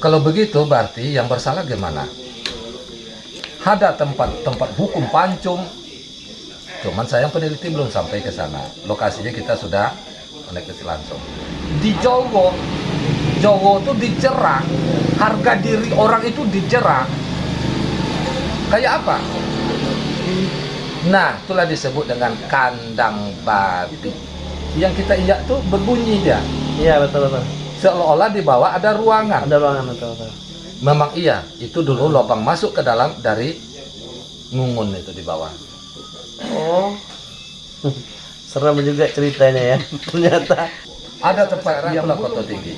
Kalau begitu berarti yang bersalah gimana? Ada tempat-tempat hukum pancung, cuman saya peneliti belum sampai ke sana. Lokasinya kita sudah koneksi langsung. Di Jowo, Jowo itu dicerak, harga diri orang itu dicerak. Kayak apa? Nah, itulah disebut dengan kandang babi. Yang kita injak tuh berbunyi dia. Iya betul betul. Seolah-olah di bawah ada ruangan. Ada ruangan betul betul. Memang iya, itu dulu lubang masuk ke dalam dari ngungun itu di bawah. Oh. Serem juga ceritanya ya. Ternyata Ada tempat yang kota tinggi,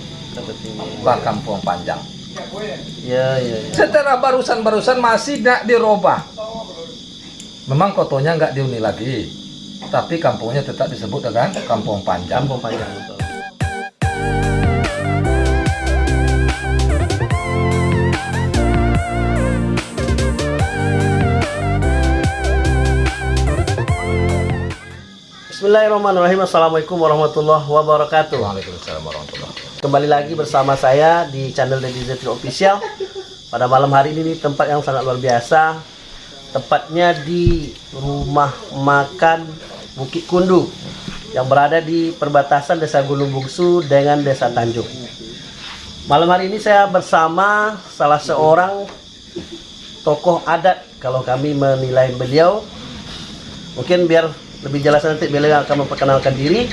bah kampung panjang. Ya ya ya. Setelah barusan-barusan masih tidak dirubah. Memang kotonya nggak dihuni lagi, tapi kampungnya tetap disebut dengan kampung panjang. Kampung panjang betul. Bismillahirrahmanirrahim. Assalamualaikum warahmatullahi wabarakatuh. Waalaikumsalam warahmatullahi wabarakatuh. Kembali lagi bersama saya di channel Deddy Zetri Official. Pada malam hari ini tempat yang sangat luar biasa. Tepatnya di rumah makan Bukit Kundu yang berada di perbatasan Desa Gunung Bungsu dengan Desa Tanjung. Malam hari ini saya bersama salah seorang tokoh adat kalau kami menilai beliau. Mungkin biar lebih jelas nanti beliau akan memperkenalkan diri.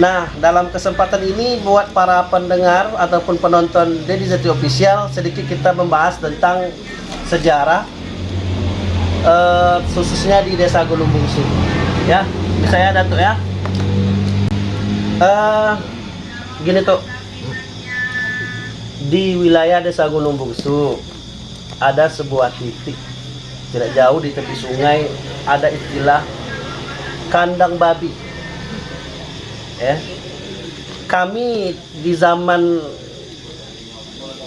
Nah, dalam kesempatan ini buat para pendengar ataupun penonton Deddy Zeti Official sedikit kita membahas tentang sejarah eh, khususnya di Desa Gunung Bungsu. Ya, saya Datuk ya. Eh, gini tuh. Di wilayah Desa Gunung Bungsu ada sebuah titik tidak jauh di tepi sungai ada istilah kandang babi. Ya. Kami di zaman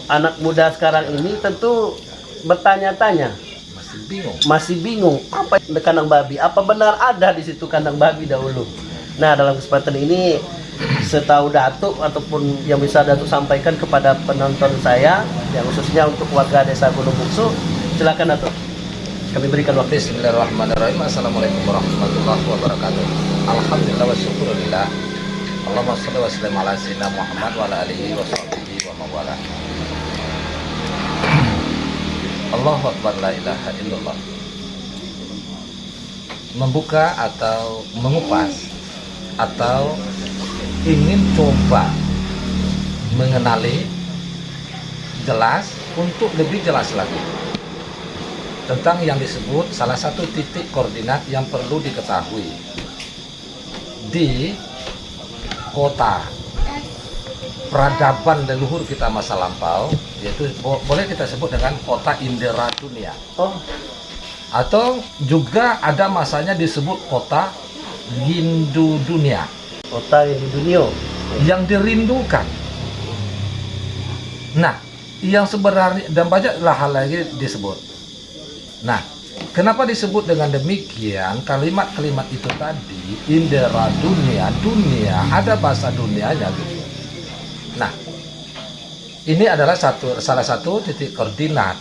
anak muda sekarang ini tentu bertanya-tanya. Masih bingung. masih bingung apa kandang babi? Apa benar ada di situ kandang babi dahulu? Nah dalam kesempatan ini setahu datuk ataupun yang bisa datuk sampaikan kepada penonton saya yang khususnya untuk warga desa Gunung Bungsu silakan datuk kami berikan waktu Bismillahirrahmanirrahim. Assalamualaikum warahmatullahi wabarakatuh. Alhamdulillah wa syukurillah. Allahumma sholli wa sallim ala sayyidina Muhammad wa ala alihi wa sahbihi wa mawala. Allahu akbar la ilaha illallah. Membuka atau mengupas atau ingin coba mengenali jelas untuk lebih jelas lagi tentang yang disebut salah satu titik koordinat yang perlu diketahui. Di kota peradaban leluhur kita masa lampau yaitu bo- boleh kita sebut dengan kota Indera Dunia. Oh. Atau juga ada masanya disebut kota Rindu Dunia. Kota di dunia. Yang dirindukan. Nah, yang sebenarnya dan banyaklah hal lagi disebut. Nah, kenapa disebut dengan demikian? Kalimat-kalimat itu tadi indera dunia, dunia ada bahasa dunianya gitu. Nah, ini adalah satu salah satu titik koordinat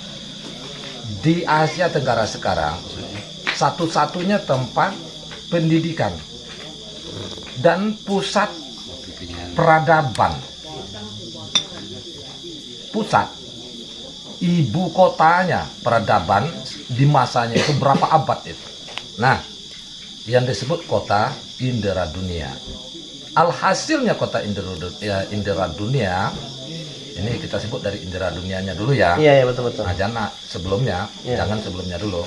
di Asia Tenggara sekarang. Satu-satunya tempat pendidikan dan pusat peradaban pusat ibu kotanya peradaban di masanya itu berapa abad itu? Nah yang disebut kota indera dunia. Alhasilnya kota indera, ya, indera dunia ini kita sebut dari indera dunianya dulu ya. Iya iya betul betul. Nah, jangan sebelumnya, Iya. jangan sebelumnya dulu.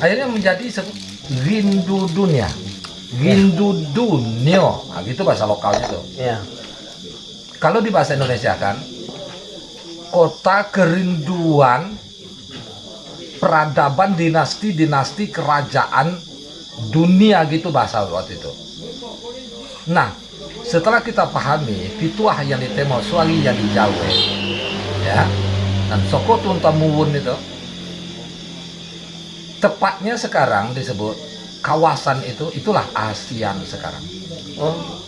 Akhirnya menjadi rindu dunia, rindu dunia, nah, gitu bahasa lokalnya tuh. iya. Kalau di bahasa Indonesia kan, kota kerinduan peradaban dinasti-dinasti kerajaan dunia gitu bahasa waktu itu. Nah, setelah kita pahami fituah yang ditemo suali yang dijawe, ya, dan sokotun tamuwun itu, tepatnya sekarang disebut kawasan itu itulah ASEAN sekarang. oh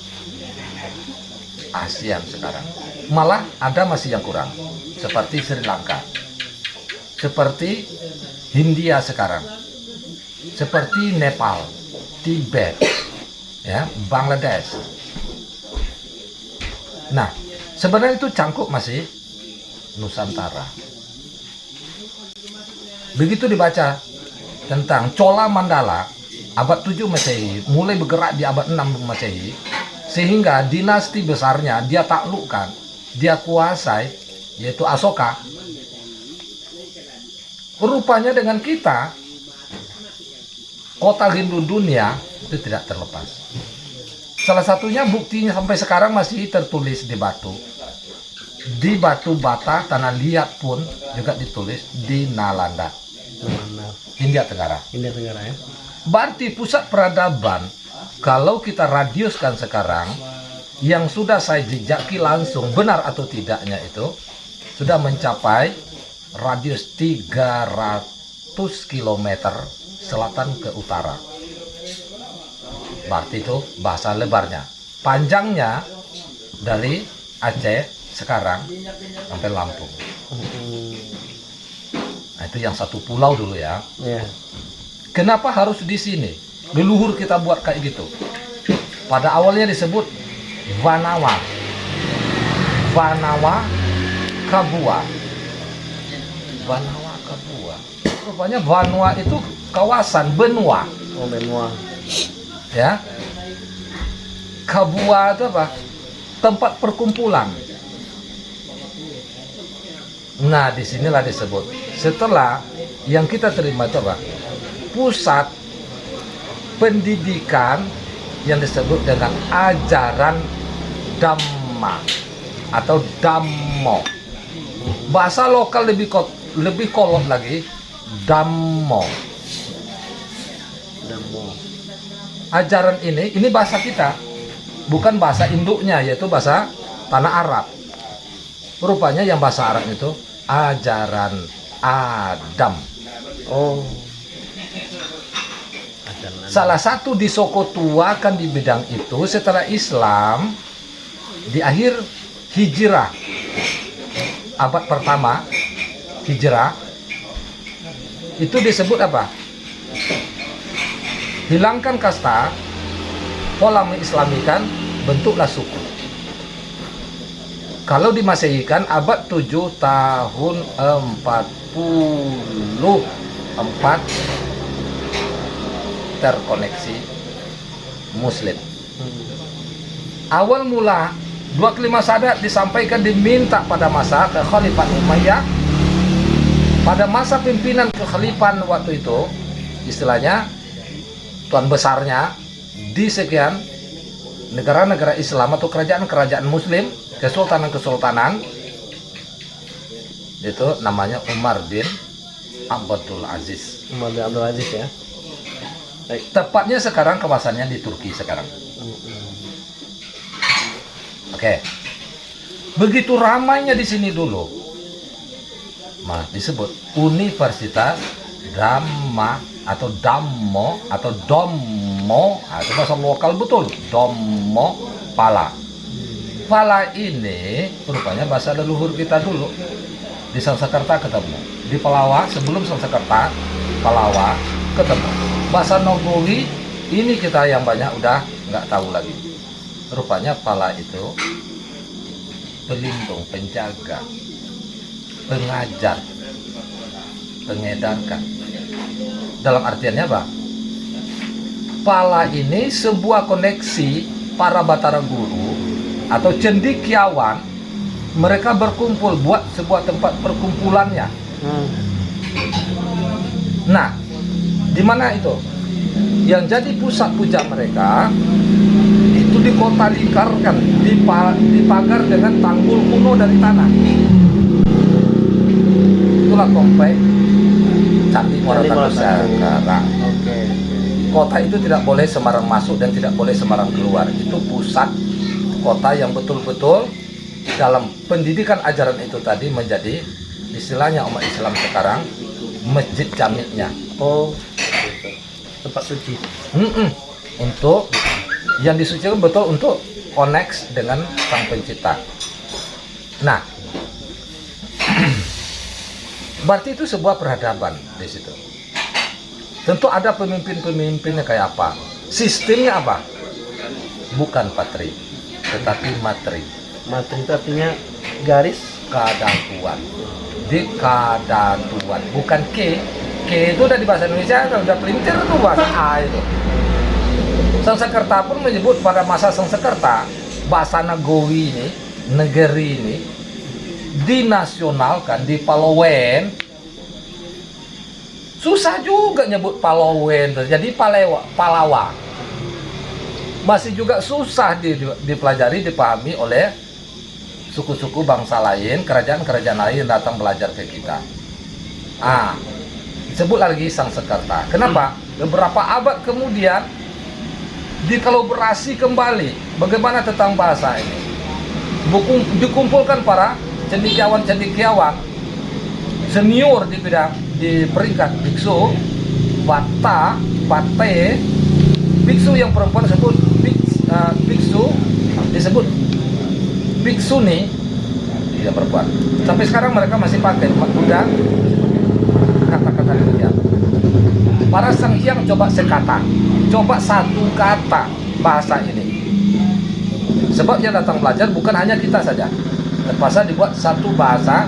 ASEAN sekarang. Malah ada masih yang kurang, seperti Sri Lanka, seperti Hindia sekarang, seperti Nepal, Tibet, ya, Bangladesh. Nah, sebenarnya itu cangkuk masih Nusantara. Begitu dibaca tentang Cola Mandala abad 7 Masehi mulai bergerak di abad 6 Masehi sehingga dinasti besarnya dia taklukkan, dia kuasai yaitu Asoka. Rupanya dengan kita kota Hindu dunia itu tidak terlepas. Salah satunya buktinya sampai sekarang masih tertulis di batu. Di batu bata tanah liat pun juga ditulis di Nalanda. India Tenggara. India Tenggara ya. Berarti pusat peradaban kalau kita radiuskan sekarang yang sudah saya jejaki langsung benar atau tidaknya itu sudah mencapai radius 300 km selatan ke utara. Berarti itu bahasa lebarnya. Panjangnya dari Aceh sekarang sampai Lampung. Nah, itu yang satu pulau dulu ya. Ya. Kenapa harus di sini? Leluhur kita buat kayak gitu. Pada awalnya disebut Vanawa. Vanawa Kabua. Vanawa Kabua. Rupanya Vanua itu kawasan benua, Oh benua. ya. Kabua itu apa? Tempat perkumpulan. Nah, di sinilah disebut. Setelah yang kita terima itu apa? Pusat pendidikan yang disebut dengan ajaran Dhamma atau Dhammo. Bahasa lokal lebih lebih kolot lagi Dhammo. Damo. Ajaran ini ini bahasa kita, bukan bahasa induknya yaitu bahasa tanah Arab. Rupanya yang bahasa Arab itu ajaran Adam. Oh. Ajaran Salah satu di Soko Tua kan di bidang itu setelah Islam di akhir hijrah abad pertama hijrah itu disebut apa? Hilangkan kasta, pola mengislamikan, bentuklah suku. Kalau dimasehikan abad 7 tahun 44 terkoneksi muslim. Awal mula 25 sadat disampaikan diminta pada masa kekhalifan Umayyah pada masa pimpinan kekhalifahan waktu itu istilahnya tuan besarnya di sekian negara-negara Islam atau kerajaan-kerajaan muslim kesultanan-kesultanan itu namanya Umar bin Abdul Aziz Umar bin Abdul Aziz ya. Baik. tepatnya sekarang kawasannya di Turki sekarang. Oke. Begitu ramainya di sini dulu. Nah, disebut Universitas Dhamma atau Dammo atau Dommo, nah, itu bahasa lokal betul. Dommo Pala. Pala ini rupanya bahasa leluhur kita dulu. Di Sanskerta ketemu. Di Palawa sebelum Sanskerta, Palawa ketemu. Bahasa Nogowi ini kita yang banyak udah nggak tahu lagi rupanya pala itu pelindung, penjaga, pengajar, pengedarkan. Dalam artiannya apa? Pala ini sebuah koneksi para batara guru atau cendikiawan mereka berkumpul buat sebuah tempat perkumpulannya. Hmm. Nah, di mana itu? Yang jadi pusat puja mereka itu di kota lingkarkan, dipa- dipagar dengan tanggul kuno dari tanah. Itulah komplek Candi Muara Nusantara. Oke. Kota itu tidak boleh sembarang masuk dan tidak boleh sembarang keluar. Itu pusat kota yang betul-betul dalam pendidikan ajaran itu tadi menjadi istilahnya umat Islam sekarang masjid jamiknya. Oh. gitu. Tempat suci. Mm-mm. Untuk yang disucikan betul untuk connect dengan sang pencipta. Nah, berarti itu sebuah peradaban di situ. Tentu ada pemimpin-pemimpinnya kayak apa. Sistemnya apa? Bukan patri, tetapi materi. Materi itu artinya garis Kadatuan. Di kadatuan, bukan ke. Ke itu udah di bahasa Indonesia, udah pelintir tuh bahasa A itu. Sangsekerta pun menyebut pada masa Sangsekerta, bahasa Nagowi ini, negeri ini, dinasionalkan di Palowen. Susah juga nyebut Palowen, jadi Palewa, Palawa. Masih juga susah di- dipelajari, dipahami oleh suku-suku bangsa lain, kerajaan-kerajaan lain datang belajar ke kita. Ah, sebut lagi Sang Sekerta. Kenapa? Beberapa abad kemudian dikolaborasi kembali. Bagaimana tentang bahasa ini? Buku, dikumpulkan para cendekiawan-cendekiawan senior di bidang di peringkat biksu, bata, bate, biksu yang perempuan disebut eh, biksu disebut biksuni tidak perempuan. Sampai sekarang mereka masih pakai Buddha kata-kata demikian. Para sang hyang coba sekata, coba satu kata bahasa ini. Sebab yang datang belajar bukan hanya kita saja. Terpaksa dibuat satu bahasa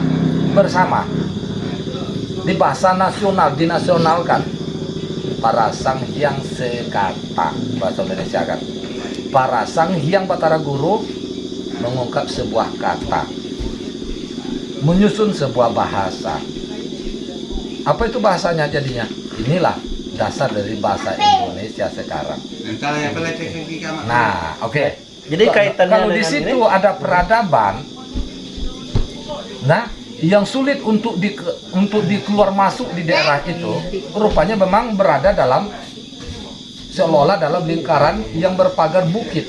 bersama. Di bahasa nasional, dinasionalkan. Para sang hyang sekata, bahasa Indonesia kan. Para sang hyang Batara Guru mengungkap sebuah kata, menyusun sebuah bahasa. Apa itu bahasanya jadinya? Inilah dasar dari bahasa Indonesia sekarang. Nah, oke. Jadi kaitannya kalau di situ ini- ada peradaban, nah yang sulit untuk di untuk dikeluar masuk di daerah itu, rupanya memang berada dalam seolah-olah dalam lingkaran yang berpagar bukit.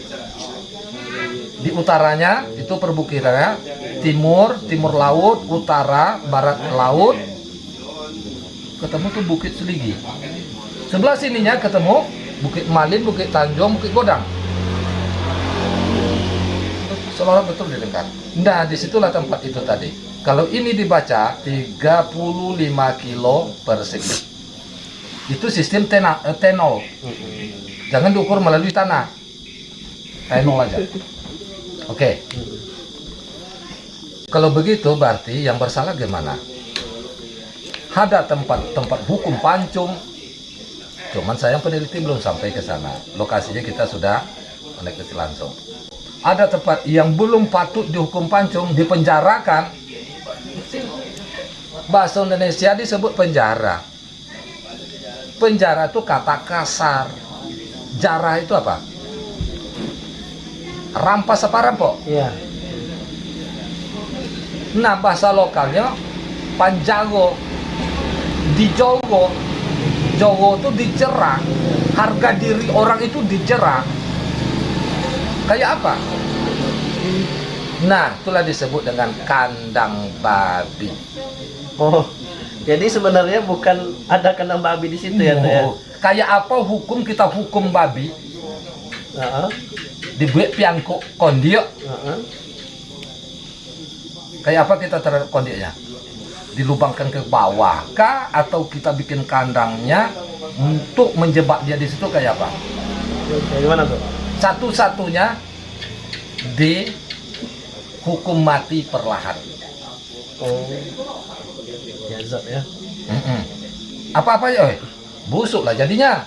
Di utaranya itu perbukitannya, timur, timur laut, utara, barat laut, ketemu tuh Bukit Seligi. Sebelah sininya ketemu Bukit Malin, Bukit Tanjung, Bukit Godang. Seolah betul di lingkar. Nah, di situlah tempat itu tadi. Kalau ini dibaca 35 kilo persegi. Itu sistem tena, eh, tenol. Jangan diukur melalui tanah. Tenol aja. Oke. Kalau begitu berarti yang bersalah gimana? Ada tempat-tempat hukum pancung. Cuman sayang peneliti belum sampai ke sana. Lokasinya kita sudah menekan langsung. Ada tempat yang belum patut dihukum pancung, dipenjarakan. Bahasa Indonesia disebut penjara. Penjara itu kata kasar. Jarah itu apa? Rampas apa rampok? Iya. Nah bahasa lokalnya Panjago di Jowo Jowo itu dicerah harga diri orang itu dicerah kayak apa nah itulah disebut dengan kandang babi Oh. Jadi sebenarnya bukan ada kandang babi di situ ya, ya. Oh, kayak apa hukum kita hukum babi Heeh. dibuat piangkuk kondio heeh. kayak apa kita terhadap kondiknya dilubangkan ke bawah kah atau kita bikin kandangnya untuk menjebak dia di situ kayak apa Kayak gimana tuh? satu-satunya di hukum mati perlahan Oh. Ya. Mm-mm. apa-apa ya oi? busuk lah jadinya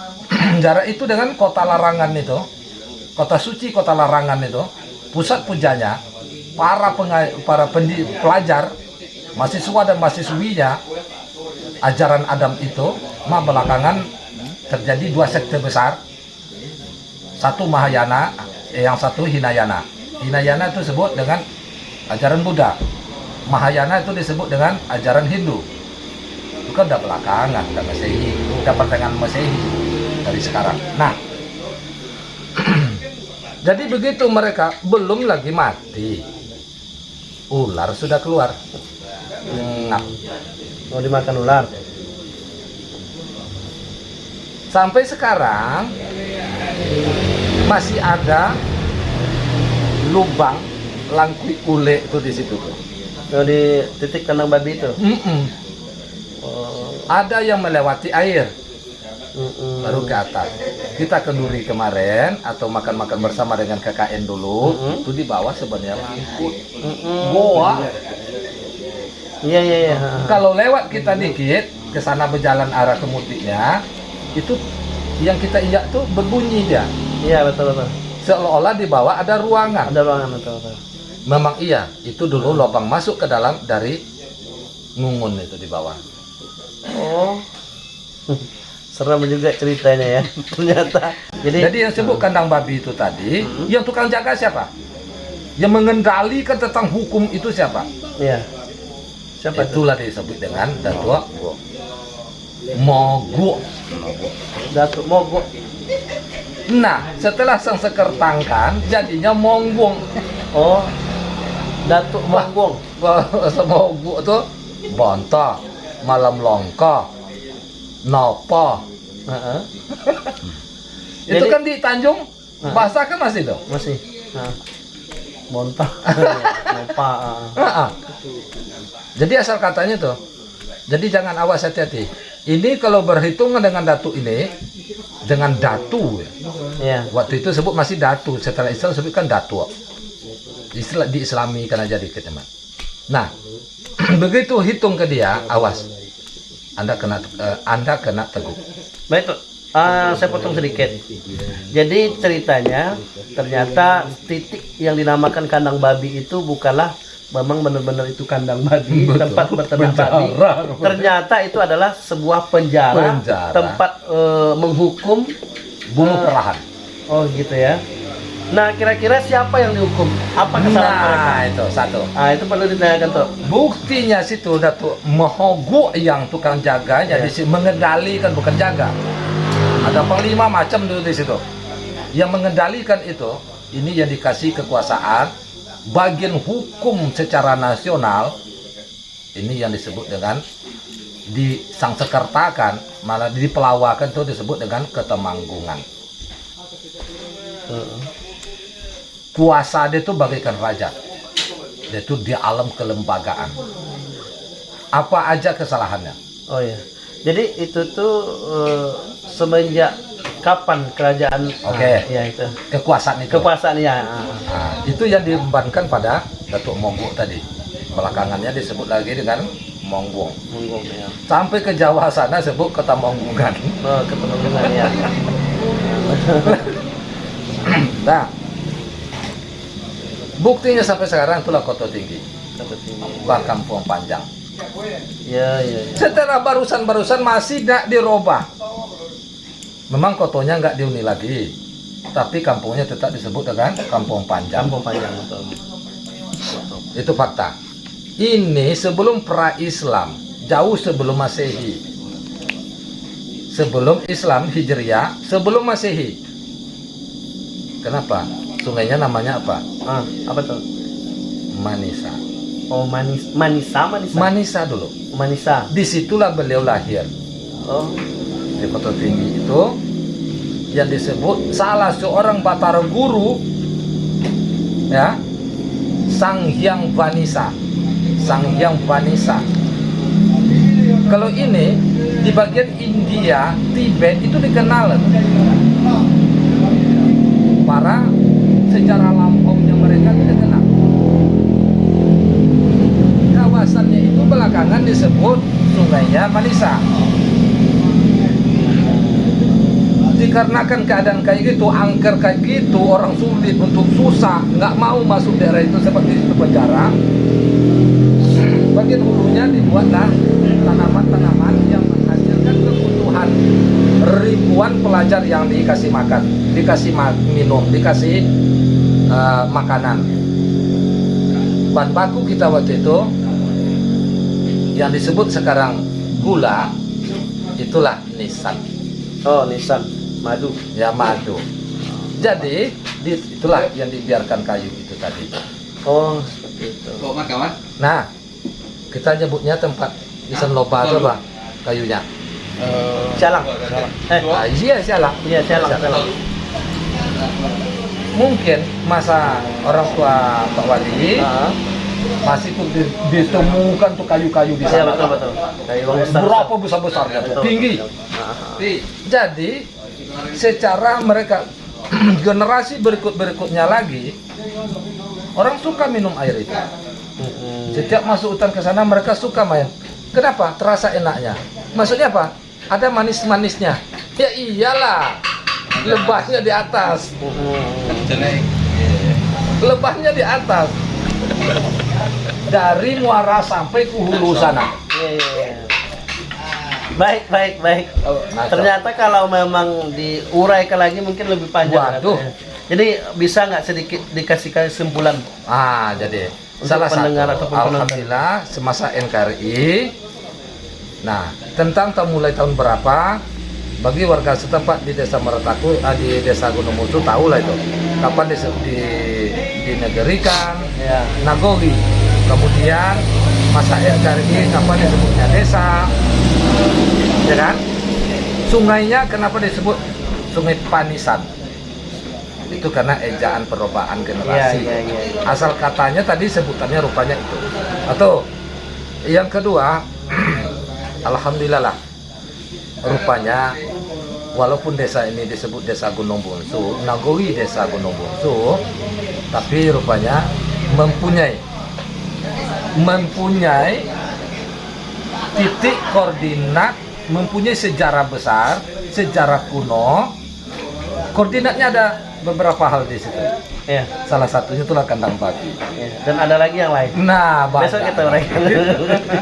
jarak itu dengan kota larangan itu kota suci kota larangan itu pusat pujanya para para pendi- pelajar mahasiswa dan mahasiswinya ajaran Adam itu mah belakangan terjadi dua sekte besar satu Mahayana eh, yang satu Hinayana Hinayana itu disebut dengan ajaran Buddha Mahayana itu disebut dengan ajaran Hindu. Itu kan udah belakangan udah Masehi. Udah pertengahan Masehi dari sekarang. Nah jadi begitu mereka belum lagi mati. Ular sudah keluar. Ngap Mau dimakan ular. sampai sekarang masih ada lubang langkui ule itu di situ tuh. Oh, di titik kandang babi itu. Mm-mm. Oh. Ada yang melewati air mm-mm. baru ke atas. Kita kenduri kemarin atau makan-makan bersama dengan KKN dulu, Mm-mm. itu di bawah sebenarnya langkut. Mm-mm. Goa. Iya iya iya. Kalau lewat kita dikit ke sana berjalan arah ke mutiknya, itu yang kita injak tuh berbunyi dia. Iya betul betul. Seolah-olah di bawah ada ruangan. Ada ruangan betul betul. Memang iya, itu dulu lubang masuk ke dalam dari ngungun itu di bawah. Oh. Serem juga ceritanya ya. Ternyata. Jadi, Jadi yang sebut kandang babi itu tadi, Hmm. yang tukang jaga siapa? Yang mengendalikan tentang hukum itu siapa? Iya. Siapa itu? Itulah disebut dengan datua mogok. Datuk Mogok. Nah, setelah sang sekertangkan, jadinya monggong. Oh. Datuk Mogong. Semogok itu bonto, malam longko, nopo. Heeh. Itu Jadi- kan di Tanjung, Nah. bahasa kan masih tuh. Masih. Bontah. Lupa. ah. Ah, ah. Jadi asal katanya tuh. Jadi jangan awas hati-hati. Ini kalau berhitungan dengan datu ini, dengan datu ya. Iya. Waktu itu sebut masih datu. Setelah Islam sebutkan datu. Istilah diislami karena jadi teman. Nah, begitu hitung ke dia, awas. Anda kena eh, Anda kena teguh. Baik. Ah, saya potong sedikit. Jadi ceritanya ternyata titik yang dinamakan kandang babi itu bukanlah memang benar-benar itu kandang babi, Betul. tempat berternak babi. Ternyata itu adalah sebuah penjara, Penjara. tempat eh, menghukum. Bunuh perahan. Oh gitu ya. Nah kira-kira siapa yang dihukum? Apa kesalahan mereka? Nah, itu satu. Ah itu perlu ditanyakan tuh. Buktinya situ Datuk Mohogo yang tukang jaganya Ya. di mengendalikan bukan jaga. Ada panglima macam dulu di situ. Yang mengendalikan itu ini yang dikasih kekuasaan bagian hukum secara nasional ini yang disebut dengan disangsekertakan malah dipelawakan itu disebut dengan ketemanggungan. Heeh. Kuasa dia itu bagaikan raja. Dia itu di alam kelembagaan. Apa aja kesalahannya? Oh ya. Jadi itu tuh eh, semenjak kapan kerajaan? Oke. Ah, ya itu. Kekuasaan itu. Kekuasaan ya. ah. Nah, itu yang dibebankan pada Datuk Monggok tadi. Belakangannya disebut lagi dengan Monggong. Monggong ya. Sampai ke Jawa sana sebut kota Monggungan. Oh, ya. Nah, buktinya sampai sekarang itulah kota tinggi, tinggi. Bah Kampung Panjang. Ya, ya, ya. Setelah barusan-barusan masih tidak dirubah. Memang kotonya nggak diuni lagi, tapi kampungnya tetap disebut dengan Kampung Panjang. Kampung panjang betul. Itu fakta. Ini sebelum pra-Islam, jauh sebelum Masehi. Sebelum Islam Hijriah, sebelum Masehi. Kenapa? Sungainya namanya apa? Ah, apa tuh? Manisa. Oh, manis, manisa, manisa. Manisa dulu. manisa. Di situlah beliau lahir. Oh, Di Kota Tinggi itu yang disebut salah seorang Batara Guru ya Sang Hyang Vanisa Sang Hyang Vanisa kalau ini di bagian India Tibet itu dikenal para sejarah lampaunya mereka itu dikenal kawasannya itu belakangan disebut sungainya Manisa dikarenakan keadaan kayak gitu, angker kayak gitu, orang sulit untuk susah, nggak mau masuk daerah itu seperti itu penjara. Bagian hulunya dibuatlah tanaman-tanaman yang menghasilkan kebutuhan ribuan pelajar yang dikasih makan, dikasih minum, dikasih uh, makanan. Bahan baku kita waktu itu yang disebut sekarang gula itulah nisan oh, nisan, madu. ya madu. Jadi di- itulah yang dibiarkan kayu itu tadi. Oh, seperti itu. Kawan. Nah, kita nyebutnya tempat nisan loba itu apa? Kayunya. Sialang. Eh, Ah, iya salah. iya, sialang, sialang. Mungkin masa orang tua Pak Wali Ah, masih di- ditemukan tuh kayu-kayu di Iya sana. betul betul. Kayu besar. Berapa Betul, tinggi. betul. Jadi secara mereka generasi berikut-berikutnya lagi orang suka minum air itu. Mm-mm. Setiap masuk hutan ke sana mereka suka main. Kenapa? Terasa enaknya. Maksudnya apa? Ada manis-manisnya. Ya iyalah. Lebahnya di atas. Lebahnya di atas. Dari muara sampai ke hulu sana. Iya. Baik, baik, baik. Nah, Ternyata kalau memang diuraikan lagi mungkin lebih panjang. Waduh. katanya. Jadi bisa nggak sedikit dikasih kesimpulan? Ah, jadi Untuk salah satu pendengar penonton. alhamdulillah semasa NKRI nah, tentang tahun mulai tahun berapa bagi warga setempat di Desa Merataku ah, di Desa Gunung Musu tahu lah itu. Kapan di, di dinegerikan Ya. Nagori kemudian masa NKRI kapan disebutnya desa. Ya kan? Sungainya kenapa disebut sungai Panisan? Itu karena ejaan perobaan generasi. Iya, iya, iya. asal katanya tadi sebutannya rupanya itu. Atau yang kedua alhamdulillah lah rupanya walaupun desa ini disebut desa Gunung Bungsu Nagori desa Gunung Bungsu tapi rupanya mempunyai mempunyai titik koordinat mempunyai sejarah besar sejarah kuno koordinatnya ada beberapa hal di situ Ya, salah satunya itulah kandang babi ya. Dan ada lagi yang lain. nah banyak. Besok kita uraikan.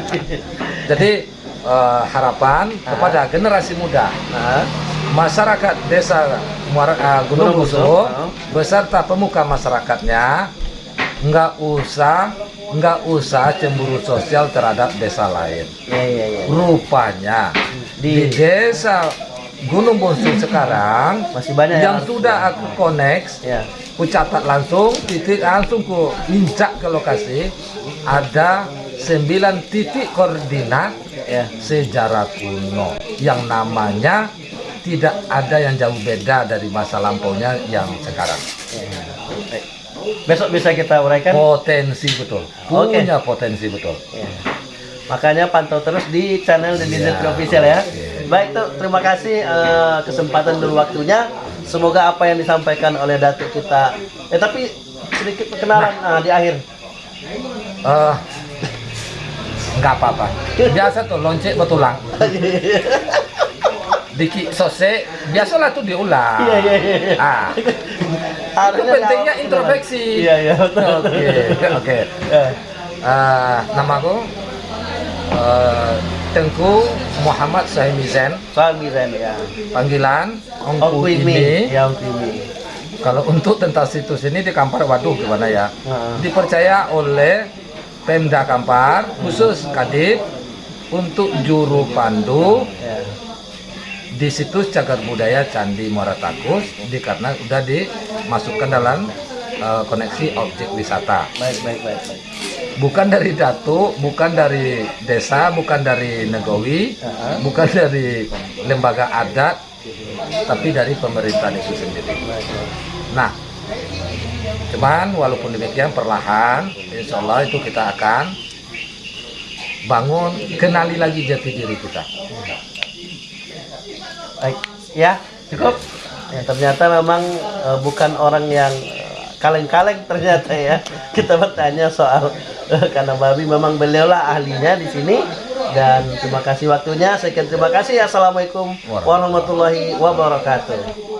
jadi eh, harapan kepada generasi muda. Nah, masyarakat desa Muara, eh, Gunung Busu Busu, beserta pemuka masyarakatnya nggak usah nggak usah cemburu sosial terhadap desa lain. Ya, ya, ya. rupanya di, Di- desa Gunung Busu sekarang Masih banyak yang harus- sudah aku connect Ya. ku catat langsung titik langsung ku injak ke lokasi ada 9 titik koordinat Ya. sejarah kuno yang namanya tidak ada yang jauh beda dari masa lampaunya yang sekarang ya. Besok bisa kita uraikan. potensi betul punya potensi betul Ya. Makanya pantau terus di channel The Desert Ya, Official ya. oke. Baik tuh, terima kasih eh, kesempatan dan waktunya. Semoga apa yang disampaikan oleh Datuk kita. Eh tapi sedikit perkenalan ah, di akhir. Eh, nggak apa-apa biasa tuh lonceng betulang diki sose biasalah tuh diulang Iya iya iya. ah Harusnya pentingnya introspeksi. Iya iya oke oke Ya. Eh, namaku eh, Tengku Muhammad Sahimizen Suami Ren ya. panggilan Ongku ini Ya Kwimi. kalau untuk tentang situs ini di Kampar waduh gimana ya Heeh. dipercaya oleh Pemda Kampar khusus Kadip untuk juru pandu Ya. di situs cagar budaya Candi Muara Takus di karena sudah dimasukkan dalam eh, koneksi objek wisata Baik baik baik baik. bukan dari datu bukan dari desa bukan dari negowi Heeh. bukan dari lembaga adat tapi dari pemerintahan itu sendiri nah cuman walaupun demikian perlahan insya Allah itu kita akan bangun kenali lagi jati diri kita Baik, ya cukup. Ya, ternyata memang eh, bukan orang yang eh, kaleng-kaleng ternyata ya. Kita bertanya soal eh, kandang babi, memang beliaulah ahlinya di sini. Dan terima kasih waktunya. Sekian terima kasih. Assalamualaikum warahmatullahi wabarakatuh.